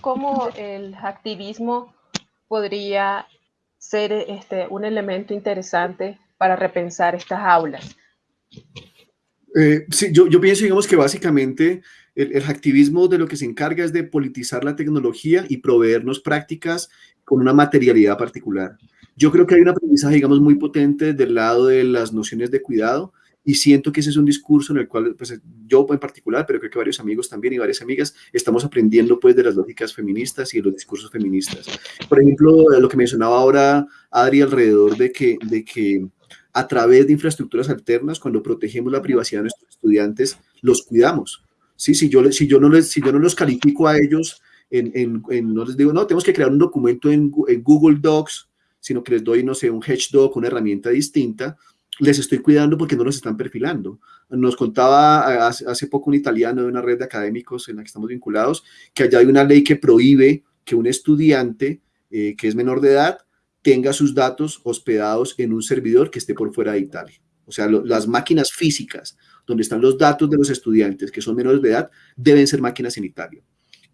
cómo el activismo podría ser este, un elemento interesante para repensar estas aulas. Eh, sí, yo, pienso, digamos, que básicamente el, el, activismo de lo que se encarga es de politizar la tecnología y proveernos prácticas con una materialidad particular. Yo creo que hay un aprendizaje, digamos, muy potente del lado de las nociones de cuidado y siento que ese es un discurso en el cual pues, yo en particular, pero creo que varios amigos también y varias amigas estamos aprendiendo pues de las lógicas feministas y de los discursos feministas. Por ejemplo, lo que mencionaba ahora Adri alrededor de que, de que a través de infraestructuras alternas, cuando protegemos la privacidad de nuestros estudiantes, los cuidamos. ¿Sí? Si, yo, si, yo no les, si yo no los califico a ellos, en, en, no les digo, no, tenemos que crear un documento en, en Google Docs, sino que les doy, no sé, un Hedgehog, una herramienta distinta, les estoy cuidando porque no los están perfilando. Nos contaba hace, poco un italiano de una red de académicos en la que estamos vinculados, que allá hay una ley que prohíbe que un estudiante eh, que es menor de edad tenga sus datos hospedados en un servidor que esté por fuera de Italia. O sea, las máquinas físicas donde están los datos de los estudiantes que son menores de edad deben ser máquinas en Italia.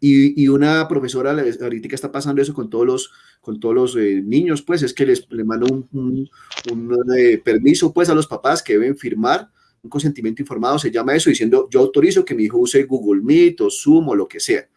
Y, una profesora ahorita está pasando eso con todos los, con todos los eh, niños, pues es que les, le manda un, un, eh, permiso pues a los papás que deben firmar un consentimiento informado, se llama eso, diciendo yo autorizo que mi hijo use Google Meet o Zoom o lo que sea.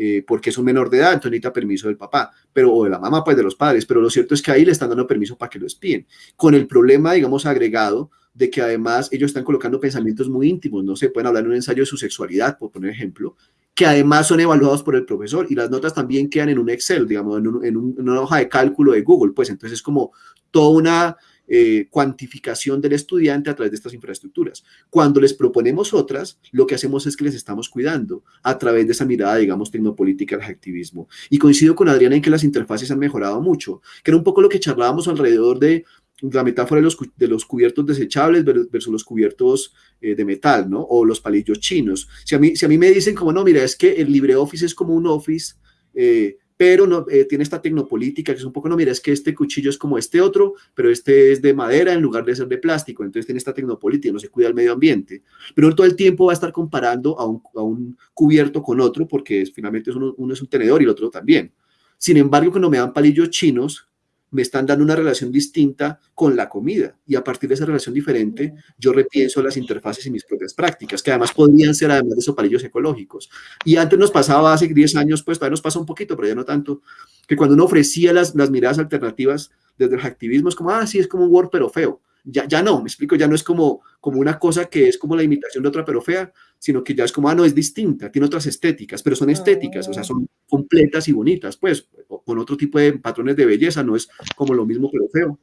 Eh, porque es un menor de edad, entonces necesita permiso del papá, pero, o de la mamá, pues de los padres, pero lo cierto es que ahí le están dando permiso para que lo espíen, con el problema, digamos, agregado de que además ellos están colocando pensamientos muy íntimos, no se pueden hablar en un ensayo de su sexualidad, por poner ejemplo, que además son evaluados por el profesor y las notas también quedan en un Excel, digamos, en, una hoja de cálculo de Google, pues entonces es como toda una eh, cuantificación del estudiante a través de estas infraestructuras. Cuando les proponemos otras, lo que hacemos es que les estamos cuidando a través de esa mirada, digamos, tecnopolítica del activismo. Y coincido con Adriana en que las interfaces han mejorado mucho, que era un poco lo que charlábamos alrededor de la metáfora de los, de los cubiertos desechables versus los cubiertos eh, de metal, ¿no? O los palillos chinos. Si a, mí, si a mí me dicen como, no, mira, es que el LibreOffice es como un Office, eh, pero no, eh, tiene esta tecnopolítica que es un poco, no, mira, es que este cuchillo es como este otro, pero este es de madera en lugar de ser de plástico, entonces tiene esta tecnopolítica, no se cuida el medio ambiente. Pero todo el tiempo va a estar comparando a un, a un cubierto con otro, porque finalmente uno, uno es un tenedor y el otro también. Sin embargo, cuando me dan palillos chinos, me están dando una relación distinta con la comida. Y a partir de esa relación diferente, yo repienso las interfaces y mis propias prácticas, que además podrían ser, además de sopalillos ecológicos. Y antes nos pasaba, hace 10 años, pues todavía nos pasa un poquito, pero ya no tanto, que cuando uno ofrecía las, las miradas alternativas desde el activismo, es como, ah, sí, es como un Word, pero feo ya, ya no, me explico, ya no es como, como una cosa que es como la imitación de otra pero fea, sino que ya es como, ah, no, es distinta, tiene otras estéticas, pero son estéticas, o sea, son completas y bonitas, pues, con otro tipo de patrones de belleza, no es como lo mismo pero feo,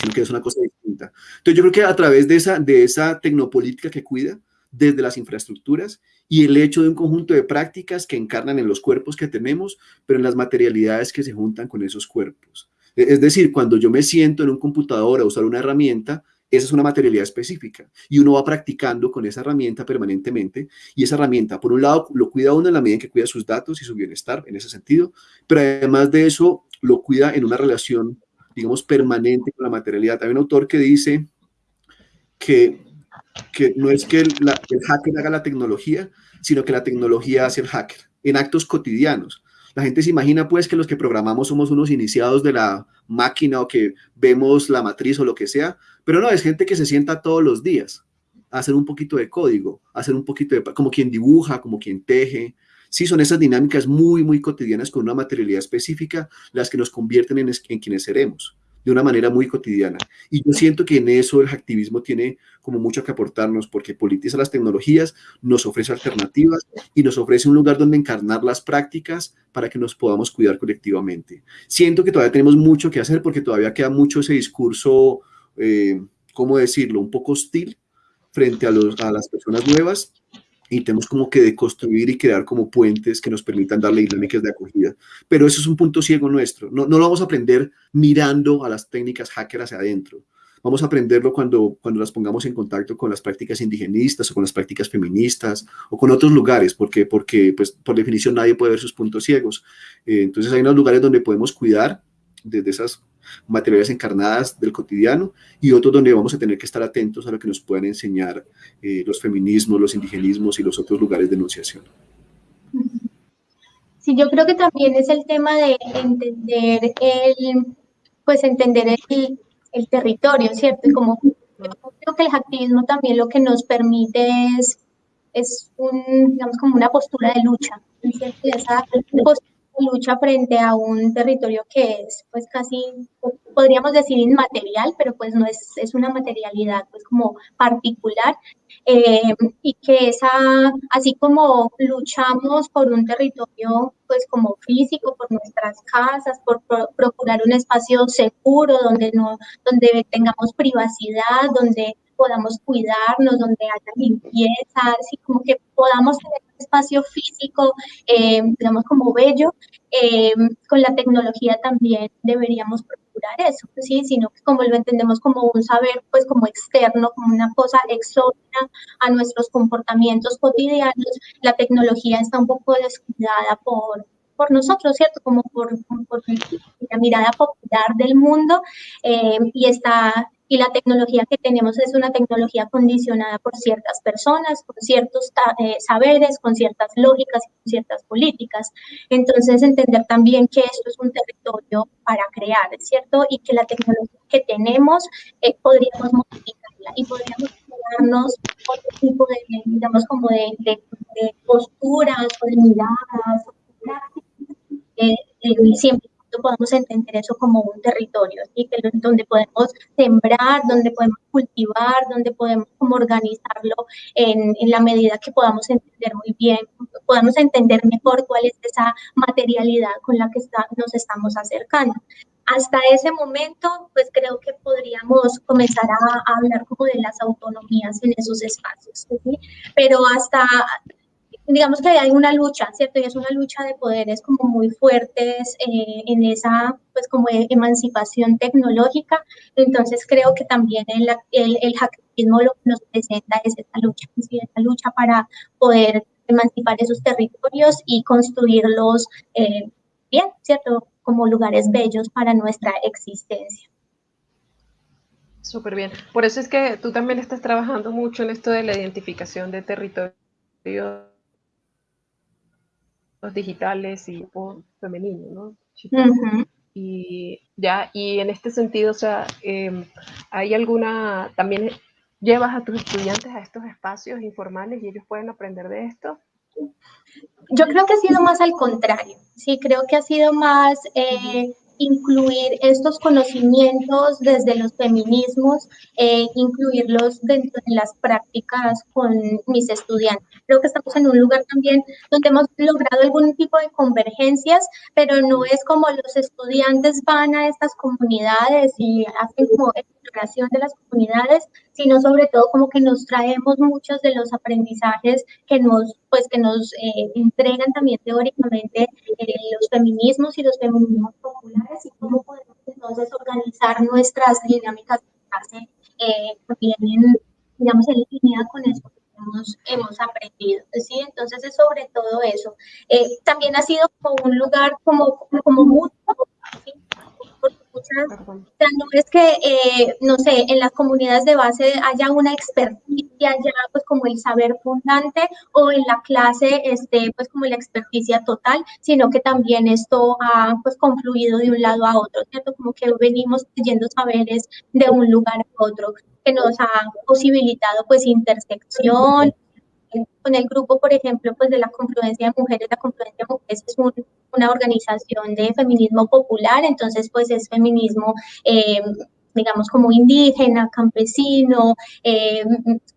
sino que es una cosa distinta. Entonces yo creo que a través de esa, de esa tecnopolítica que cuida, desde las infraestructuras y el hecho de un conjunto de prácticas que encarnan en los cuerpos que tenemos, pero en las materialidades que se juntan con esos cuerpos. E-, es decir, cuando yo me siento en un computador a usar una herramienta, esa es una materialidad específica y uno va practicando con esa herramienta permanentemente y esa herramienta, por un lado, lo cuida uno en la medida en que cuida sus datos y su bienestar en ese sentido, pero además de eso, lo cuida en una relación, digamos, permanente con la materialidad. Hay un autor que dice que, que no es que el, el hacker haga la tecnología, sino que la tecnología hace el hacker en actos cotidianos. La gente se imagina pues que los que programamos somos unos iniciados de la máquina o que vemos la matriz o lo que sea, pero no, es gente que se sienta todos los días a hacer un poquito de código, hacer un poquito de, como quien dibuja, como quien teje. Sí, son esas dinámicas muy, muy cotidianas con una materialidad específica las que nos convierten en, en quienes seremos de una manera muy cotidiana. Y yo siento que en eso el activismo tiene como mucho que aportarnos, porque politiza las tecnologías, nos ofrece alternativas y nos ofrece un lugar donde encarnar las prácticas para que nos podamos cuidar colectivamente. Siento que todavía tenemos mucho que hacer porque todavía queda mucho ese discurso, eh, ¿cómo decirlo?, un poco hostil frente a, los, a las personas nuevas y tenemos como que deconstruir y crear como puentes que nos permitan darle dinámicas de acogida. Pero eso es un punto ciego nuestro. No, no lo vamos a aprender mirando a las técnicas hacker hacia adentro. Vamos a aprenderlo cuando, cuando las pongamos en contacto con las prácticas indigenistas o con las prácticas feministas o con otros lugares, porque, porque pues, por definición nadie puede ver sus puntos ciegos. Eh, entonces hay unos lugares donde podemos cuidar desde esas materiales encarnadas del cotidiano y otros donde vamos a tener que estar atentos a lo que nos puedan enseñar eh, los feminismos, los indigenismos y los otros lugares de enunciación. Sí, yo creo que también es el tema de entender el, pues entender el, el territorio, ¿cierto? Y como creo que el activismo también lo que nos permite es, es un, digamos, como una postura de lucha, ¿cierto? esa postura lucha frente a un territorio que es pues casi, podríamos decir inmaterial, pero pues no es, es una materialidad pues como particular eh, y que esa, así como luchamos por un territorio pues como físico, por nuestras casas, por procurar un espacio seguro donde, no, donde tengamos privacidad, donde podamos cuidarnos, donde haya limpieza, así como que podamos tener un espacio físico, eh, digamos, como bello, eh, con la tecnología también deberíamos procurar eso, ¿sí? Sino que como lo entendemos como un saber, pues como externo, como una cosa exógena a nuestros comportamientos cotidianos, la tecnología está un poco descuidada por, por nosotros, ¿cierto? Como por, por la mirada popular del mundo eh, y está y la tecnología que tenemos es una tecnología condicionada por ciertas personas, con ciertos eh, saberes, con ciertas lógicas con ciertas políticas. Entonces, entender también que esto es un territorio para crear, ¿cierto? Y que la tecnología que tenemos eh, podríamos modificarla y podríamos darnos otro tipo de, digamos, como de, de, posturas o de miradas, eh, eh, siempre podamos entender eso como un territorio, ¿sí? que, donde podemos sembrar, donde podemos cultivar, donde podemos como organizarlo en, en, la medida que podamos entender muy bien, podamos entender mejor cuál es esa materialidad con la que está, nos estamos acercando. Hasta ese momento, pues creo que podríamos comenzar a, a hablar como de las autonomías en esos espacios, ¿sí? pero hasta digamos que hay una lucha, ¿cierto? Y es una lucha de poderes como muy fuertes eh, en esa, pues como emancipación tecnológica. Entonces creo que también el, el, el lo que nos presenta es esta lucha, esta lucha para poder emancipar esos territorios y construirlos eh, bien, ¿cierto? Como lugares bellos para nuestra existencia. Súper bien. Por eso es que tú también estás trabajando mucho en esto de la identificación de territorios digitales y femenino, ¿no? Y ya, y en este sentido, o sea, em, ¿hay alguna, también llevas a tus estudiantes a estos espacios informales y ellos pueden aprender de esto? Yo creo que ha sido más al contrario, sí, creo que ha sido más eh, incluir estos conocimientos desde los feminismos, eh, incluirlos dentro de las prácticas con mis estudiantes. Creo que estamos en un lugar también donde hemos logrado algún tipo de convergencias, pero no es como los estudiantes van a estas comunidades y hacen como exploración de las comunidades, sino sobre todo como que nos traemos muchos de los aprendizajes que nos, pues, que nos eh, entregan también teóricamente eh, los feminismos y los feminismos populares y cómo podemos entonces organizar nuestras dinámicas de eh, también en, digamos, en línea con eso que hemos, hemos aprendido. ¿sí? Entonces es sobre todo eso. Eh, también ha sido como un lugar como, como mutuo, ¿sí? o sea, no es que, eh, no sé, en las comunidades de base haya una experticia ya, pues como el saber fundante, o en la clase, este, pues como la experticia total, sino que también esto ha, pues, confluido de un lado a otro, ¿cierto? Como que venimos trayendo saberes de un lugar a otro, que nos ha posibilitado, pues, intersección, con el grupo, por ejemplo, pues de la Confluencia de Mujeres, la Confluencia de Mujeres es una organización de feminismo popular, entonces pues es feminismo, eh, digamos, como indígena, campesino, eh,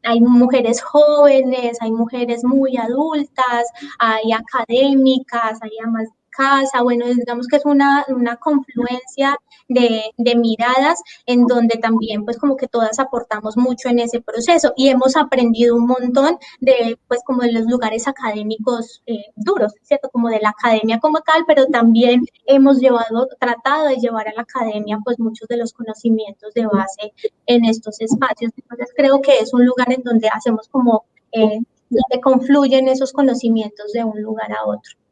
hay mujeres jóvenes, hay mujeres muy adultas, hay académicas, hay amas casa, bueno, digamos que es una, confluencia de, de, miradas en donde también pues como que todas aportamos mucho en ese proceso y hemos aprendido un montón de pues como de los lugares académicos eh, duros, ¿cierto? Como de la academia como tal, pero también hemos llevado, tratado de llevar a la academia pues muchos de los conocimientos de base en estos espacios. Entonces creo que es un lugar en donde hacemos como, eh, donde confluyen esos conocimientos de un lugar a otro.